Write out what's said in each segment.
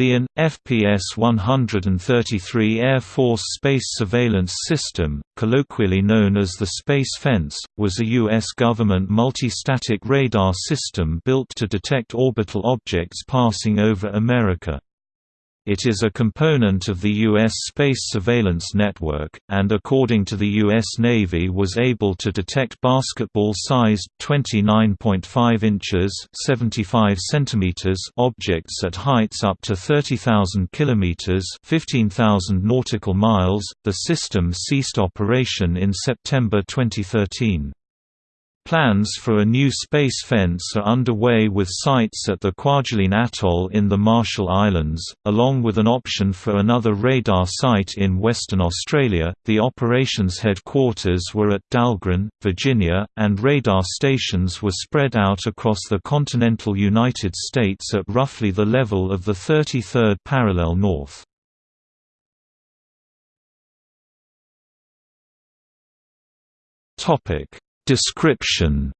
The AN, FPS-133 Air Force Space Surveillance System, colloquially known as the Space Fence, was a U.S. government multi-static radar system built to detect orbital objects passing over America. It is a component of the U.S. Space Surveillance Network, and according to the U.S. Navy was able to detect basketball-sized 29.5 inches 75 centimeters objects at heights up to 30,000 kilometers 15,000 nautical miles. The system ceased operation in September 2013. Plans for a new space fence are underway with sites at the Kwajalein Atoll in the Marshall Islands, along with an option for another radar site in Western Australia. The operations headquarters were at Dahlgren, Virginia, and radar stations were spread out across the continental United States at roughly the level of the 33rd parallel north. Topic Description.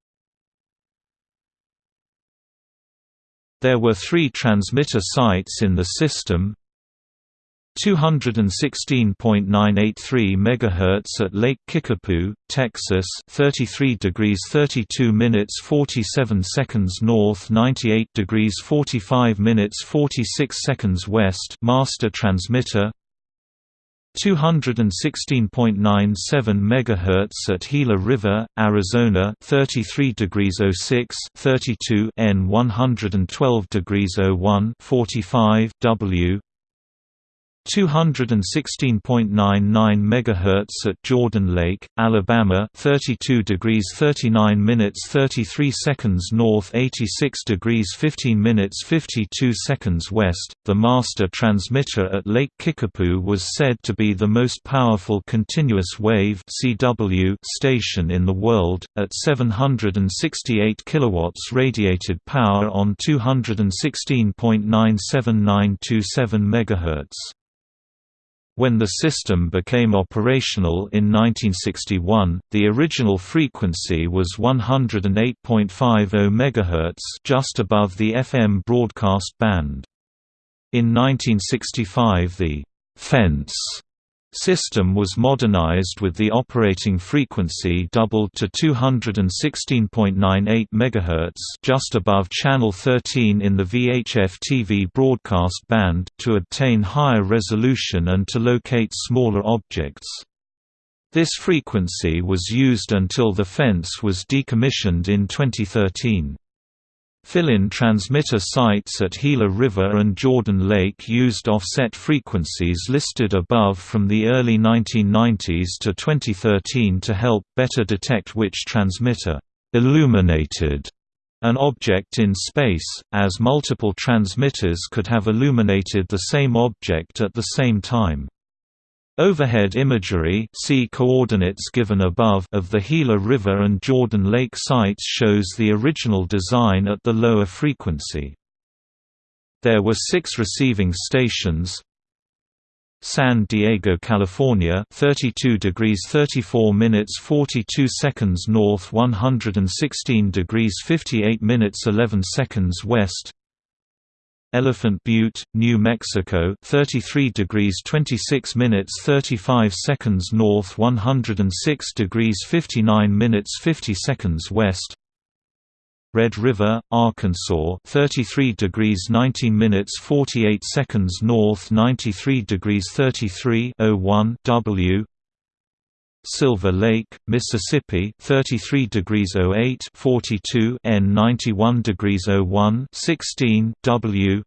There were three transmitter sites in the system. 216.983 MHz at Lake Kickapoo, Texas 33 degrees 32 minutes 47 seconds north 98 degrees 45 minutes 46 seconds west master transmitter 216.97 MHz at Gila River, Arizona 33 degrees 06 32 N 112 degrees 01 45 W 216.99 MHz at Jordan Lake, Alabama 32 degrees 39 minutes 33 seconds north 86 degrees 15 minutes 52 seconds west. The master transmitter at Lake Kickapoo was said to be the most powerful continuous wave CW station in the world, at 768 kilowatts radiated power on 216.97927 MHz. When the system became operational in 1961, the original frequency was 108.50 MHz just above the FM broadcast band. In 1965 the «fence» system was modernized with the operating frequency doubled to 216.98 MHz just above channel 13 in the VHF TV broadcast band to obtain higher resolution and to locate smaller objects. This frequency was used until the fence was decommissioned in 2013. Fill-in transmitter sites at Gila River and Jordan Lake used offset frequencies listed above from the early 1990s to 2013 to help better detect which transmitter illuminated an object in space, as multiple transmitters could have illuminated the same object at the same time. Overhead imagery see coordinates given above of the Gila River and Jordan Lake sites shows the original design at the lower frequency. There were six receiving stations, San Diego, California 32 degrees 34 minutes 42 seconds north 116 degrees 58 minutes 11 seconds west Elephant Butte, New Mexico 33 degrees 26 minutes 35 seconds north 106 degrees 59 minutes 50 seconds west. Red River, Arkansas 33 degrees 19 minutes 48 seconds north 93 degrees 33 01 W Silver Lake, Mississippi 33 degrees 08 42 N 91 degrees 01 16 W.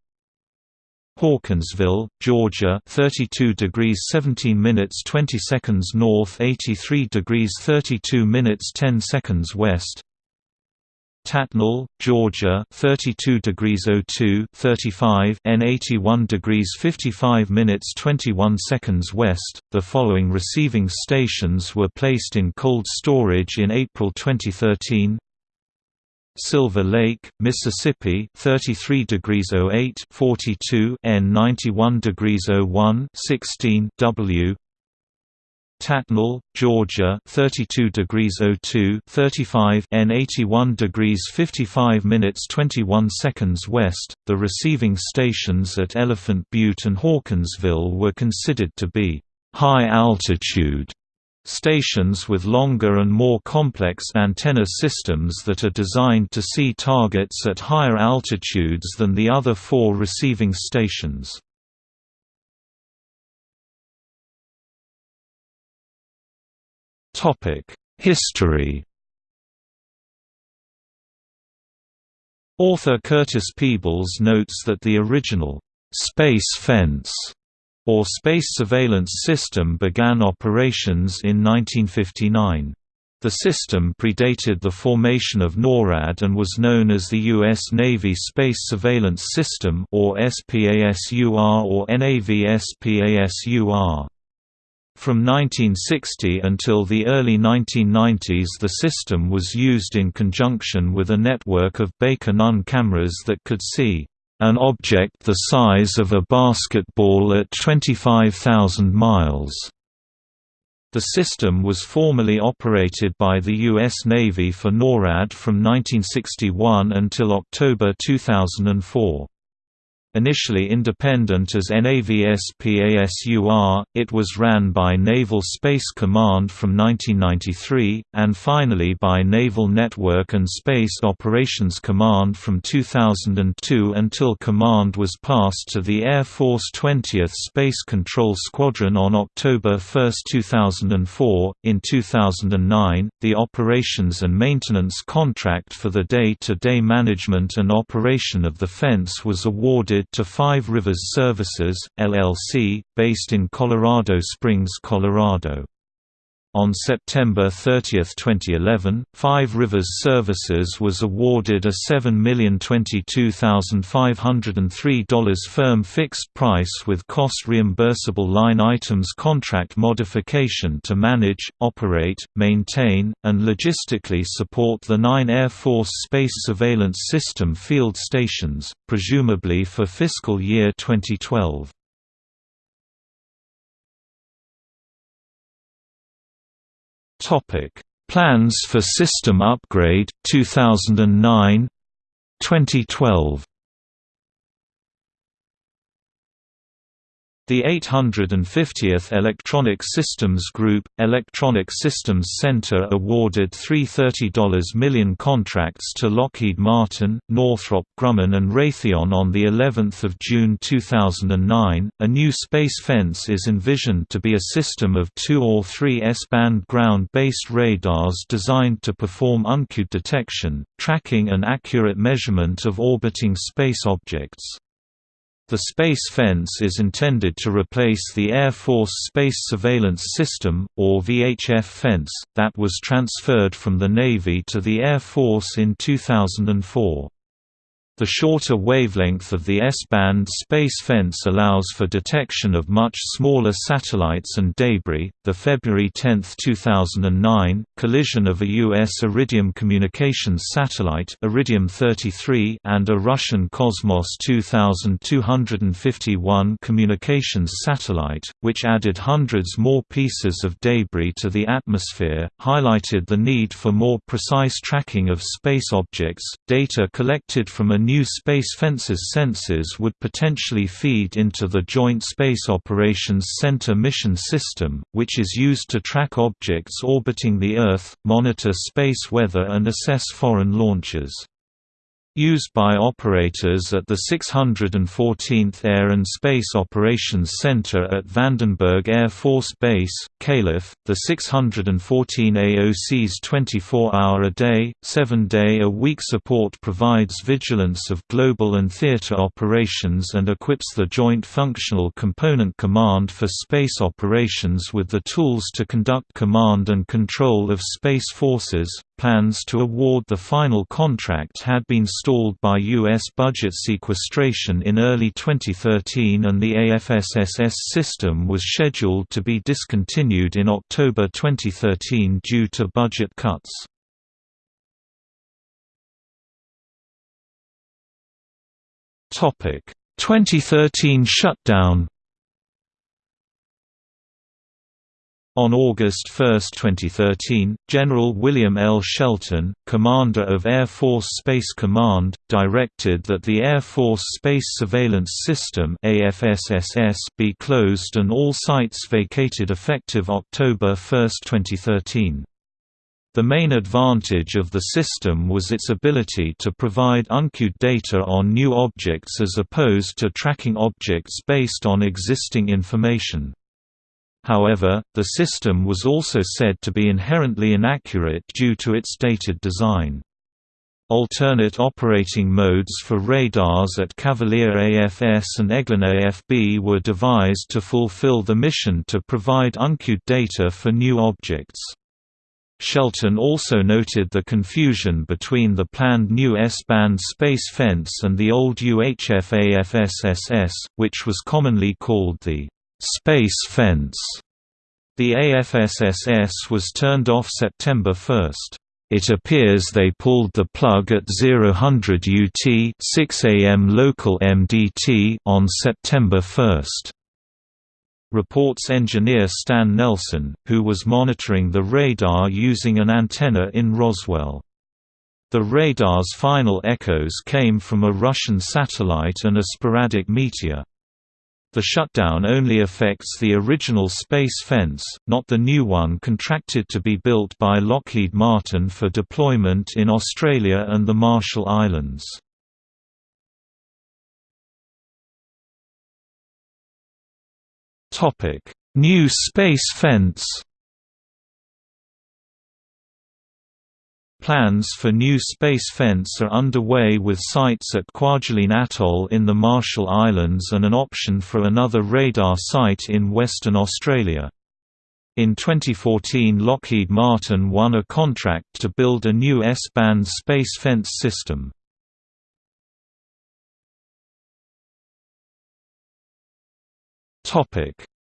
Hawkinsville, Georgia 32 degrees 17 minutes 20 seconds north 83 degrees 32 minutes 10 seconds west Tattnall, Georgia 32 degrees 02 35 N 81 degrees 55 minutes 21 seconds west. The following receiving stations were placed in cold storage in April 2013. Silver Lake, Mississippi 33 degrees 08 42 N 91 degrees 01 16 W Tattnall, Georgia 32 degrees 02 35 N 81 degrees 55 minutes 21 seconds west. The receiving stations at Elephant Butte and Hawkinsville were considered to be high altitude stations with longer and more complex antenna systems that are designed to see targets at higher altitudes than the other four receiving stations. History Author Curtis Peebles notes that the original «space fence» or Space Surveillance System began operations in 1959. The system predated the formation of NORAD and was known as the U.S. Navy Space Surveillance System or SPASUR or NAVSPASUR. From 1960 until the early 1990s the system was used in conjunction with a network of Baker-Nunn cameras that could see an object the size of a basketball at 25,000 miles. The system was formerly operated by the U.S. Navy for NORAD from 1961 until October 2004. Initially independent as NAVSPASUR, it was ran by Naval Space Command from 1993, and finally by Naval Network and Space Operations Command from 2002 until command was passed to the Air Force 20th Space Control Squadron on October 1, 2004. In 2009, the operations and maintenance contract for the day-to-day -day management and operation of the fence was awarded to Five Rivers Services, LLC, based in Colorado Springs, Colorado. On September 30, 2011, Five Rivers Services was awarded a $7,022,503 firm fixed price with cost reimbursable line items contract modification to manage, operate, maintain, and logistically support the nine Air Force Space Surveillance System field stations, presumably for fiscal year 2012. Topic: Plans for system upgrade 2009 2012 The 850th Electronic Systems Group, Electronic Systems Center awarded $330 million contracts to Lockheed Martin, Northrop Grumman and Raytheon on the 11th of June 2009. A new space fence is envisioned to be a system of two or three S-band ground-based radars designed to perform uncued detection, tracking and accurate measurement of orbiting space objects. The space fence is intended to replace the Air Force Space Surveillance System, or VHF fence, that was transferred from the Navy to the Air Force in 2004. The shorter wavelength of the S-band space fence allows for detection of much smaller satellites and debris. The February 10, 2009, collision of a U.S. Iridium communications satellite Iridium 33 and a Russian Cosmos 2251 communications satellite, which added hundreds more pieces of debris to the atmosphere, highlighted the need for more precise tracking of space objects. Data collected from a new Space Fences sensors would potentially feed into the Joint Space Operations Center mission system, which is used to track objects orbiting the Earth, monitor space weather and assess foreign launches. Used by operators at the 614th Air and Space Operations Center at Vandenberg Air Force Base, Calif., the 614 AOC's 24-hour-a-day, 7-day-a-week support provides vigilance of global and theater operations and equips the Joint Functional Component Command for Space Operations with the tools to conduct command and control of space forces, Plans to award the final contract had been stalled by U.S. budget sequestration in early 2013 and the AFSSS system was scheduled to be discontinued in October 2013 due to budget cuts. Topic 2013 shutdown On August 1, 2013, General William L. Shelton, commander of Air Force Space Command, directed that the Air Force Space Surveillance System be closed and all sites vacated effective October 1, 2013. The main advantage of the system was its ability to provide uncued data on new objects as opposed to tracking objects based on existing information. However, the system was also said to be inherently inaccurate due to its dated design. Alternate operating modes for radars at Cavalier AFS and Eglin AFB were devised to fulfill the mission to provide uncued data for new objects. Shelton also noted the confusion between the planned new S-band space fence and the old UHF AFSSS, which was commonly called the space fence. The AFSSS was turned off September 1. It appears they pulled the plug at 0000 UT 6 am local MDT on September 1. Reports engineer Stan Nelson, who was monitoring the radar using an antenna in Roswell. The radar's final echoes came from a Russian satellite and a sporadic meteor. The shutdown only affects the original space fence, not the new one contracted to be built by Lockheed Martin for deployment in Australia and the Marshall Islands. New space fence Plans for new space fence are underway with sites at Kwajalein Atoll in the Marshall Islands and an option for another radar site in Western Australia. In 2014 Lockheed Martin won a contract to build a new S-band space fence system.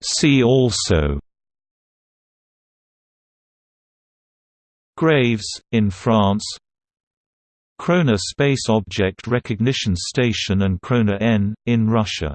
See also Graves, in France. Krona Space Object Recognition Station and Krona N, in Russia